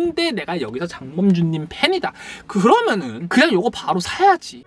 근데 내가 여기서 장범준님 팬이다. 그러면은 그냥 요거 바로 사야지.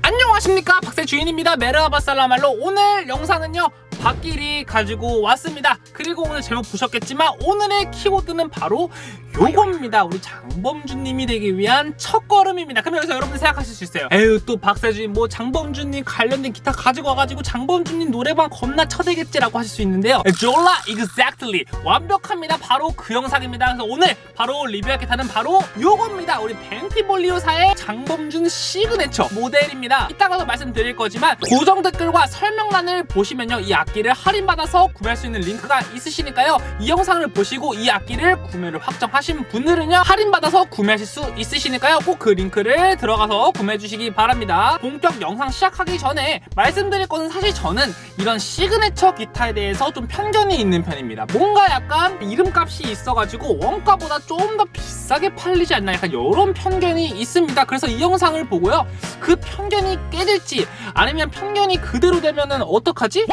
안녕하십니까 박세 주인입니다 메르하바살라말로 오늘 영상은요 박길이 가지고 왔습니다. 그리고 오늘 제목 보셨겠지만 오늘의 키워드는 바로 요겁니다. 우리 장범준님이 되기 위한 첫걸음입니다. 그럼 여기서 여러분들 생각하실 수 있어요. 에휴 또 박세주인 뭐 장범준님 관련된 기타 가지고 와가지고 장범준님 노래방 겁나 쳐대겠지라고 하실 수 있는데요. 졸라 exactly. 완벽합니다. 바로 그 영상입니다. 그래서 오늘 바로 리뷰할 기타는 바로 요겁니다. 우리 벤티볼리오사의 장범준 시그네처 모델입니다. 이따가도 말씀드릴 거지만 고정 댓글과 설명란을 보시면요. 이 악기를 할인받아서 구매할 수 있는 링크가 있으시니까요. 이 영상을 보시고 이 악기를 구매를 확정하신 분들은요 할인받아서 구매하실 수 있으시니까요. 꼭 그 링크를 들어가서 구매해 주시기 바랍니다. 본격 영상 시작하기 전에 말씀드릴 것은 사실 저는 이런 시그네처 기타에 대해서 좀 편견이 있는 편입니다. 뭔가 약간 이름값이 있어가지고 원가보다 좀 더 비싸게 팔리지 않나 약간 이런 편견이 있습니다. 그래서 이 영상을 보고요. 그 편견이 깨질지 아니면 편견이 그대로 되면은 어떡하지?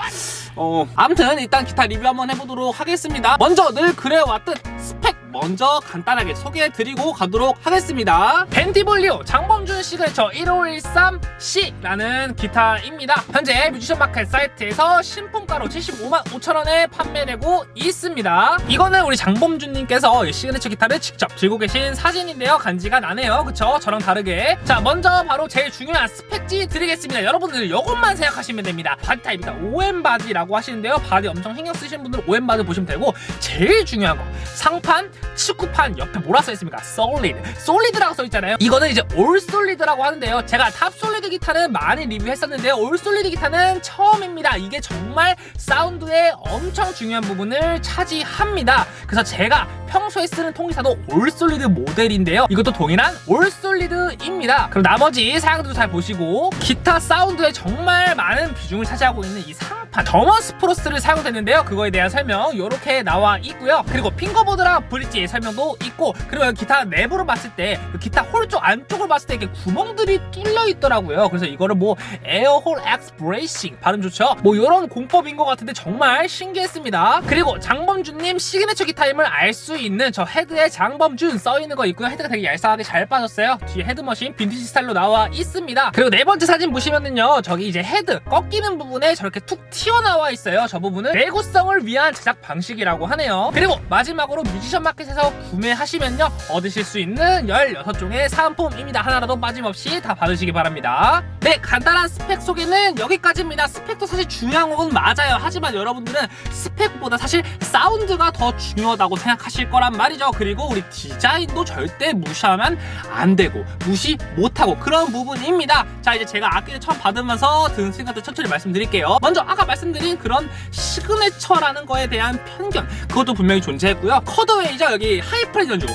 어 아무튼 일단 기타 리뷰 한번 해보도록 하겠습니다. 먼저 늘 그래왔듯 스펙 먼저 간단하게 소개해드리고 가도록 하겠습니다. 벤티볼리오 장범준 시그네처 1513C라는 기타입니다. 현재 뮤지션 마켓 사이트에서 신품가로 75만 5천원에 판매되고 있습니다. 이거는 우리 장범준님께서 시그네처 기타를 직접 들고 계신 사진인데요. 간지가 나네요. 그쵸? 저랑 다르게. 자 먼저 바로 제일 중요한 스펙지 드리겠습니다. 여러분들 이것만 생각하시면 됩니다. body 타입이다. OM body라고 하시는데요. body 엄청 신경 쓰시는 분들은 OM body 보시면 되고 제일 중요한 거 상판 측후판 옆에 뭐라 써있습니까? Solid. Solid라고 써있잖아요. 이거는 이제 all solid라고 하는데요. 제가 top solid 기타는 많이 리뷰했었는데요 all solid 기타는 처음입니다. 이게 정말 사운드에 엄청 중요한 부분을 차지합니다. 그래서 제가 평소에 쓰는 통기타도 all solid 모델인데요. 이것도 동일한 all solid입니다. 그럼 나머지 사양들도 잘 보시고 기타 사운드에 정말 많은 비중을 차지하고 있는 이 상판 thermo spruce를 사용했는데요. 그거에 대한 설명 이렇게 나와 있고요. 그리고 fingerboard랑 브릿지의 설명도 있고 그리고 기타 내부를 봤을 때 기타 hole 쪽 안쪽을 봤을 때 이렇게 구멍들이 뚫려 있더라고요. 그래서 이거를 뭐 air hole X bracing 발음 좋죠? 뭐 이런 공법인 것 같은데 정말 신기했습니다. 그리고 장범준님 시그네처 기타임을 알 수 있는 저 헤드에 장범준 써있는 거 있고요. 헤드가 되게 얄쌍하게 잘 빠졌어요. 뒤에 head machine 빈티지 스타일로 나와 있습니다. 그리고 네 번째 사진 보시면은요 저기 이제 헤드 꺾이는 부분에 저렇게 툭 튀 어나와 있어요 저 부분은. 내구성을 위한 제작 방식이라고 하네요. 그리고 마지막으로 뮤지션 마켓에서 구매하시면요 얻으실 수 있는 16종의 사은품입니다. 하나라도 빠짐없이 다 받으시기 바랍니다. 네 간단한 스펙 소개는 여기까지입니다. 스펙도 사실 중요한 건 맞아요. 하지만 여러분들은 스펙보다 사실 사운드가 더 중요하다고 생각하실 거란 말이죠. 그리고 우리 디자인도 절대 무시하면 안 되고 무시 못하고 그런 부분입니다. 자 이제 제가 악기를 처음 받으면서 든 생각들 천천히 말씀드릴게요. 먼저 아까 말씀드린 그런 시그네처라는 거에 대한 편견. 그것도 분명히 존재했고요. 커더웨이죠 여기 하이프렛 연주.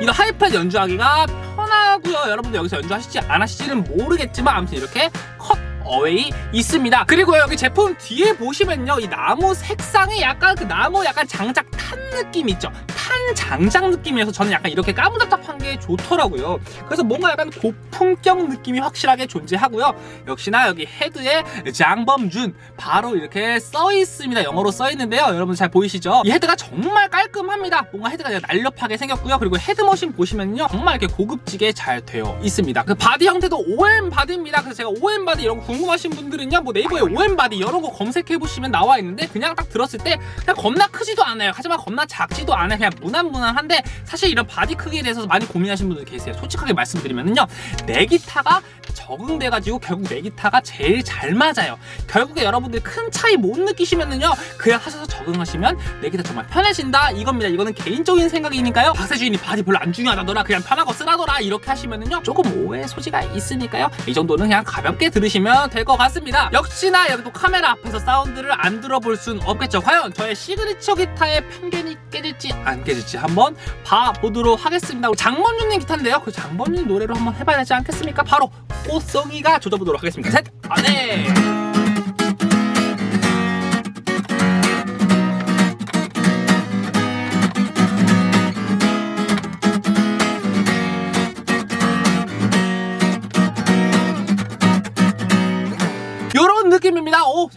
이거 하이프렛 연주하기가 편하고요. 여러분들 여기서 연주하실지 안 하실지는 모르겠지만 아무튼 이렇게 Cutaway 있습니다. 그리고 여기 제품 뒤에 보시면요 이 나무 색상이 약간 그 나무 약간 장작 탄 느낌 있죠? 탄 장작 느낌이어서 저는 약간 이렇게 까무잡잡한 게 좋더라고요. 그래서 뭔가 약간 고품격 느낌이 확실하게 존재하고요. 역시나 여기 헤드에 장범준 바로 이렇게 써 있습니다. 영어로 써 있는데요. 여러분 잘 보이시죠? 이 헤드가 정말 깔끔합니다. 뭔가 헤드가 날렵하게 생겼고요. 그리고 head machine 보시면요 정말 이렇게 고급지게 잘 되어 있습니다. 그 body 형태도 OM body입니다. 그래서 제가 OM body 이런 거 궁금하신 분들은요 뭐 네이버에 OM body 이런 거 검색해 보시면 나와 있는데 그냥 딱 들었을 때 그냥 겁나 크지도 않아요. 하지만 겁나 작지도 않아요. 그냥 무난무난한데 사실 이런 body 크기에 대해서 많이 고민하시는 분들 계세요. 솔직하게 말씀드리면요 내 기타가 적응돼가지고 결국 내 기타가 제일 잘 맞아요. 결국에 여러분들 큰 차이 못 느끼시면은요 그냥 하셔서 적응하시면 내 기타 정말 편해진다. 이겁니다. 이거는 개인적인 생각이니까요. 박세 주인이 body 별로 안 중요하다더라. 그냥 편하고 쓰라더라. 이렇게 하시면은요 조금 오해 소지가 있으니까요. 이 정도는 그냥 가볍게 들으시면 될 것 같습니다. 역시나 여기 또 카메라 앞에서 사운드를 안 들어볼 순 없겠죠. 과연 저의 시그니처 기타의 편견이 깨질지 안 깨질지 한번 봐보도록 하겠습니다. 장범준님 기타인데요. 그 장범준 노래로 한번 해봐야 되지 않겠습니까? 바로 꽃송이가 조져보도록 하겠습니다. 셋! 아, 네!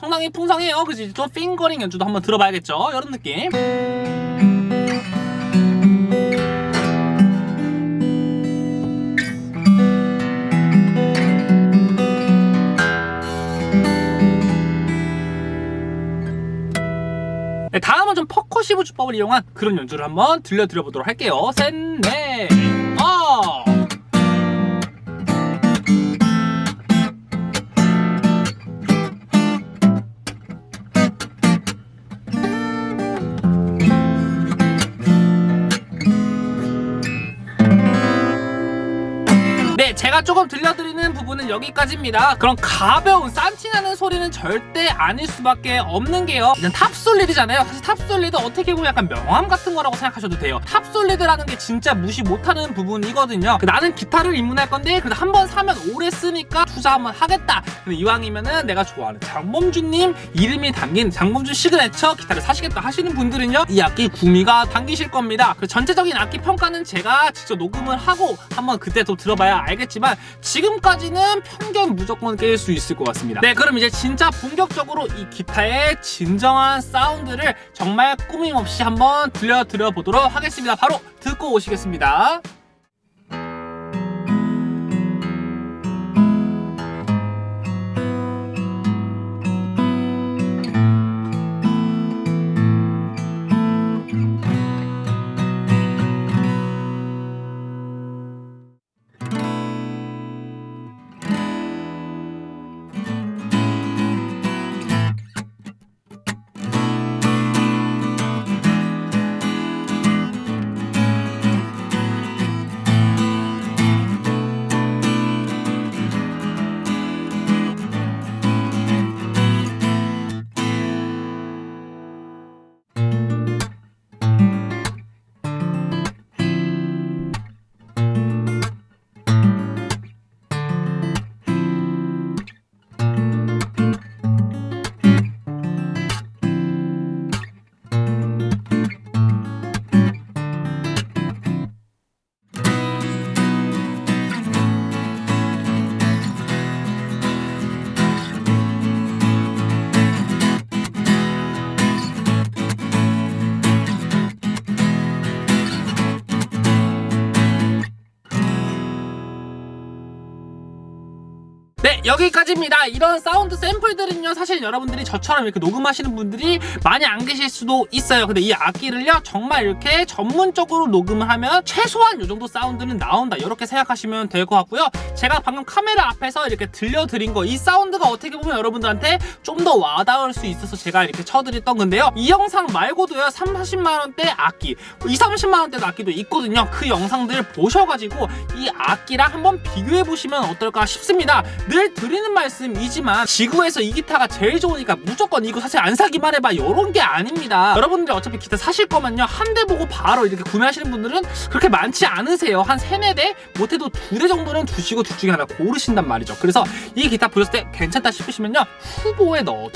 상당히 풍성해요 그지? 또 핑거링 연주도 한번 들어봐야겠죠? 이런 느낌 네, 다음은 좀 percussive 주법을 이용한 그런 연주를 한번 들려드려 보도록 할게요 센네 제가 조금 들려드리는 부분은 여기까지입니다. 그럼 가벼운 싼티나는 소리는 절대 아닐 수밖에 없는 게요. 일단 top solid잖아요. 사실 top solid 어떻게 보면 약간 명함 같은 거라고 생각하셔도 돼요. top solid라는 게 진짜 무시 못하는 부분이거든요. 나는 기타를 입문할 건데 그래도 한 번 사면 오래 쓰니까 투자 한번 하겠다. 근데 이왕이면은 내가 좋아하는 장범준님 이름이 담긴 장범준 시그네처 기타를 사시겠다 하시는 분들은요. 이 악기 구미가 당기실 겁니다. 그 전체적인 악기 평가는 제가 직접 녹음을 하고 한번 그때 또 들어봐야 알겠지만 지금까지는 편견 무조건 깰 수 있을 것 같습니다. 네, 그럼 이제 진짜 본격적으로 이 기타의 진정한 사운드를 정말 꾸밈없이 한번 들려드려 보도록 하겠습니다. 바로 듣고 오시겠습니다. 여기까지입니다. 이런 사운드 샘플들은요 사실 여러분들이 저처럼 이렇게 녹음하시는 분들이 많이 안 계실 수도 있어요. 근데 이 악기를요 정말 이렇게 전문적으로 녹음을 하면 최소한 이 정도 사운드는 나온다. 이렇게 생각하시면 될 것 같고요. 제가 방금 카메라 앞에서 이렇게 들려드린 거 이 사운드가 어떻게 보면 여러분들한테 좀 더 와닿을 수 있어서 제가 이렇게 쳐드렸던 건데요. 이 영상 말고도요 3, 40만원대 악기 2, 30만원대 악기도 있거든요. 그 영상들 보셔가지고 이 악기랑 한번 비교해보시면 어떨까 싶습니다. 늘 드리는 말씀이지만 지구에서 이 기타가 제일 좋으니까 무조건 이거 사실 안 사기만 해봐. 이런 게 아닙니다. 여러분들이 어차피 기타 사실 거면요. 한 대 보고 바로 이렇게 구매하시는 분들은 그렇게 많지 않으세요. 한 세네 대? 못해도 두 대 정도는 두시고 둘 중에 하나 고르신단 말이죠. 그래서 이 기타 보셨을 때 괜찮다 싶으시면요. 후보에 어,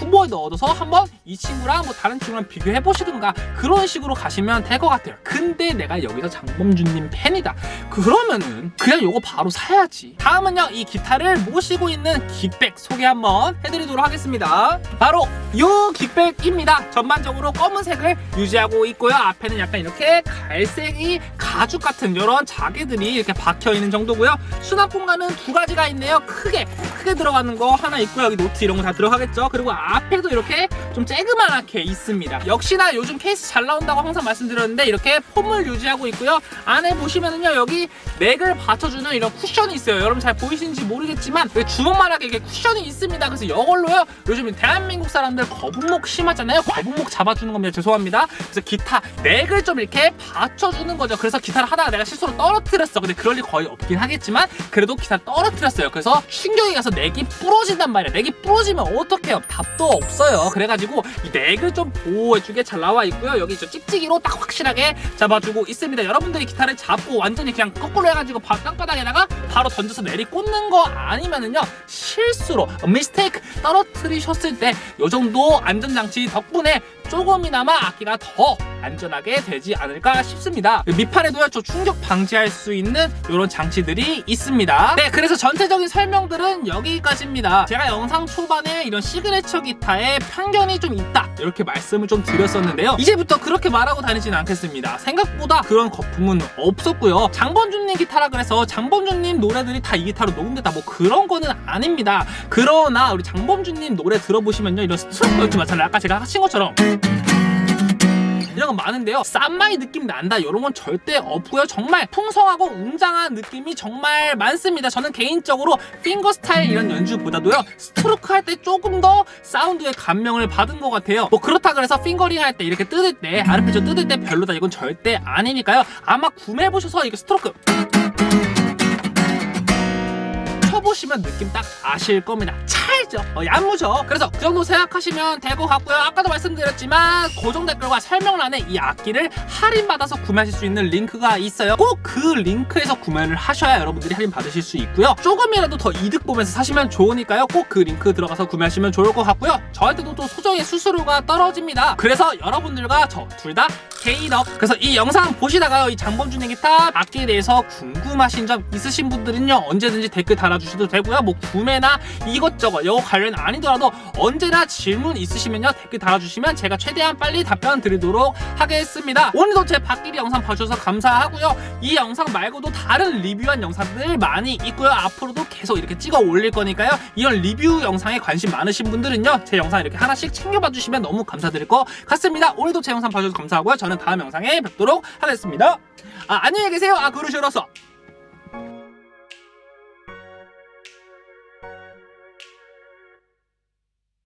후보에 넣어둬서 한번 이 친구랑 뭐 다른 친구랑 비교해 보시든가 그런 식으로 가시면 될 것 같아요. 근데 내가 여기서 장범준님 팬이다. 그러면은 그냥 요거 바로 사야지. 다음은요 이 기타를 모시고 있는 gig bag 소개 한번 해드리도록 하겠습니다. 바로 요 gig bag입니다. 전반적으로 검은색을 유지하고 있고요. 앞에는 약간 이렇게 갈색이 가죽 같은 이런 자개들이 이렇게 박혀 있는 정도고요. 수납 공간은 두 가지가 있네요. 크게 크게 들어가는 거 하나 있고요. 여기 노트 이런 거 다 들어가겠죠? 그리고 앞에도 이렇게 좀 쬐그만하게 있습니다. 역시나 요즘 케이스 잘 나온다고 항상 말씀드렸는데 이렇게 폼을 유지하고 있고요. 안에 보시면은요 여기 맥을 받쳐주는 이런 쿠션이 있어요. 여러분 잘 보이시는지 모르겠지만 여기 주먹만하게 이렇게 쿠션이 있습니다. 그래서 이걸로요 요즘 대한민국 사람들 거북목 심하잖아요. 거북목 잡아주는 겁니다. 죄송합니다. 그래서 기타 맥을 좀 이렇게 받쳐주는 거죠. 그래서 기타를 하다가 내가 실수로 떨어뜨렸어. 근데 그럴 일 거의 없긴 하겠지만 그래도 기타를 떨어뜨렸어요. 그래서 충격이 가서 맥이 부러진단 말이야 맥이 부러지면 어떡해요 답도 없어요. 그래가지고 이 맥을 좀 보호해주게 잘 나와 있고요. 여기 저 찍찍이로 딱 확실하게 잡아주고 있습니다. 여러분들이 기타를 잡고 완전히 그냥 거꾸로 해가지고 바- 땅바닥에다가 바로 던져서 내리 꽂는 거 아니면은요 실수로 미스테이크 떨어뜨리셨을 때이 정도 안전장치 덕분에 조금이나마 악기가 더 안전하게 되지 않을까 싶습니다. 밑판에도요 저 충격 방지할 수 있는 이런 장치들이 있습니다. 네 그래서 전체적인 설명들은 여기까지입니다. 제가 영상 초반에 이런 시그네처 기타에 편견이 좀 있다 이렇게 말씀을 좀 드렸었는데요. 이제부터 그렇게 말하고 다니지는 않겠습니다. 생각보다 그런 거품은 없었고요. 장범준님 기타라 그래서 장범준님 노래들이 다 이 기타로 녹음됐다 뭐 그런 거는 아닙니다. 그러나 우리 장범준님 노래 들어보시면요 이런 스트로크 연주 마찬가지 아까 제가 하신 것처럼 이런 건 많은데요. 쌈마이 느낌 난다. 이런 건 절대 없고요. 정말 풍성하고 웅장한 느낌이 정말 많습니다. 저는 개인적으로 finger style 이런 연주보다도요. 스트로크 할 때 조금 더 사운드에 감명을 받은 것 같아요. 뭐 그렇다 그래서 fingering 할 때 이렇게 뜯을 때 아르페지오 뜯을 때 별로다. 이건 절대 아니니까요. 아마 구매해 보셔서 이게 스트로크 쳐보시면 느낌 딱 아실 겁니다. 찰죠? 어, 얌무죠? 그래서 그 정도 생각하시면 될 것 같고요. 아까도 말씀드렸지만 고정 댓글과 설명란에 이 악기를 할인받아서 구매하실 수 있는 링크가 있어요. 꼭 그 링크에서 구매를 하셔야 여러분들이 할인 받으실 수 있고요. 조금이라도 더 이득 보면서 사시면 좋으니까요. 꼭 그 링크 들어가서 구매하시면 좋을 것 같고요. 저한테도 또 소정의 수수료가 떨어집니다. 그래서 여러분들과 저 둘 다 개인업. 그래서 이 영상 보시다가요. 이 장범준의 기타 악기에 대해서 궁금하신 점 있으신 분들은요. 언제든지 댓글 달아주셔도 되고요. 뭐 구매나 이것저것 이거 관련 아니더라도 언제나 질문 있으시면요. 댓글 달아주시면 제가 최대한 빨리 답변 드리도록 하겠습니다. 오늘도 제 박기리 영상 봐주셔서 감사하고요. 이 영상 말고도 다른 리뷰한 영상들 많이 있고요. 앞으로도 계속 이렇게 찍어 올릴 거니까요. 이런 리뷰 영상에 관심 많으신 분들은요. 제 영상 이렇게 하나씩 챙겨봐 주시면 너무 감사드릴 것 같습니다. 오늘도 제 영상 봐주셔서 감사하고요. 저는 다음 영상에 뵙도록 하겠습니다. 아, 안녕히 계세요. 아, 그러시로서.